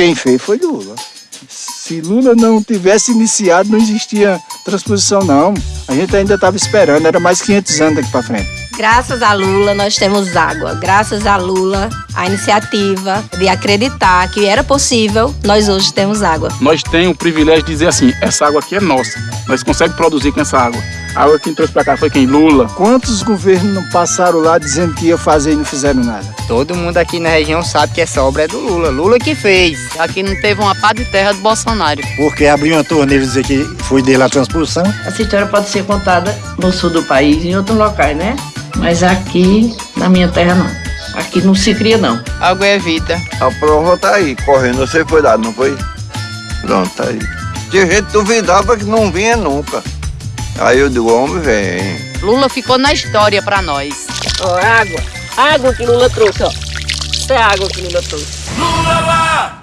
Quem fez foi Lula. Se Lula não tivesse iniciado, não existia transposição, não. A gente ainda estava esperando, era mais 500 anos daqui para frente. Graças a Lula, nós temos água. Graças a Lula, a iniciativa de acreditar que era possível, nós hoje temos água. Nós temos o privilégio de dizer assim: essa água aqui é nossa. Nós conseguimos produzir com essa água. A água quem trouxe para cá foi quem? Lula. Quantos governos não passaram lá dizendo que ia fazer e não fizeram nada? Todo mundo aqui na região sabe que essa obra é do Lula. Lula que fez. Aqui não teve uma pá de terra do Bolsonaro. Porque abriu uma torneira e dizer que foi dele a transposição. Essa história pode ser contada no sul do país e em outros locais, né? Mas aqui, na minha terra, não. Aqui não se cria, não. Água é vida. A prova tá aí, correndo. Você foi lá, não foi? Pronto, tá aí. Tinha gente duvidava que não vinha nunca. Aí o do homem, vem. Lula ficou na história pra nós. Ó, água. Água que Lula trouxe, ó. Isso é água que Lula trouxe. Lula! Lá!